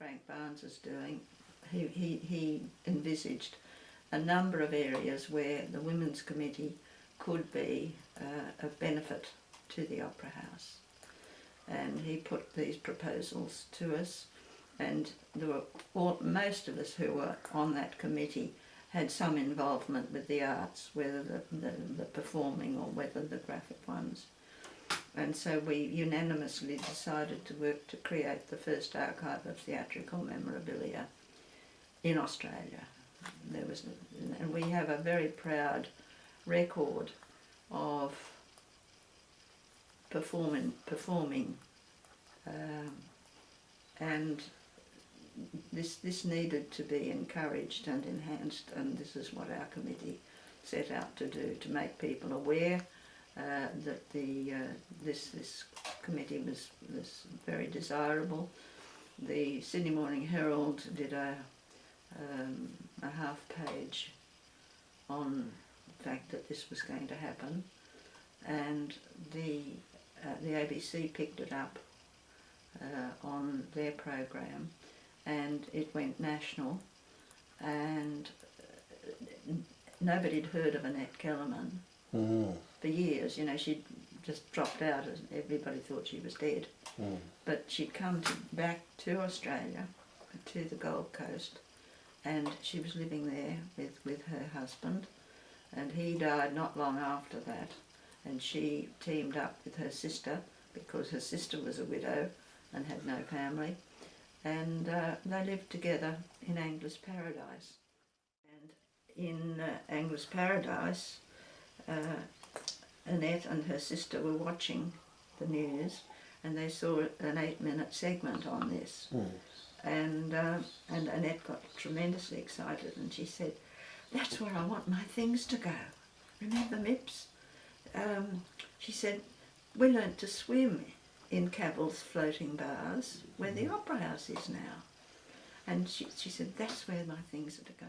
Frank Barnes is doing, he, he, he envisaged a number of areas where the Women's Committee could be uh, of benefit to the Opera House. And he put these proposals to us, and there were all, most of us who were on that committee had some involvement with the arts, whether the, the, the performing or whether the graphic ones. And so we unanimously decided to work to create the first archive of theatrical memorabilia in Australia. There was, and we have a very proud record of performing, performing, um, and this this needed to be encouraged and enhanced, and this is what our committee set out to do to make people aware uh, that the uh, this this committee was was very desirable. The Sydney Morning Herald did a um, a half page on the fact that this was going to happen, and the uh, the ABC picked it up uh, on their program, and it went national, and uh, nobody had heard of Annette Kellerman Mm. for years. You know, she'd just dropped out, and everybody thought she was dead. Mm. But she'd come to, back to Australia, to the Gold Coast, and she was living there with, with her husband, and he died not long after that. And she teamed up with her sister because her sister was a widow and had no family, and uh, they lived together in Angler's Paradise. And in uh, Angler's Paradise, uh, Annette and her sister were watching the news and they saw an eight minute segment on this. Mm. And, uh, and Annette got tremendously excited and she said, That's where I want my things to go. Remember Mips? Um, she said, We learnt to swim in Cavill's floating bars where the Opera House is now. And she, she said, That's where my things are to go.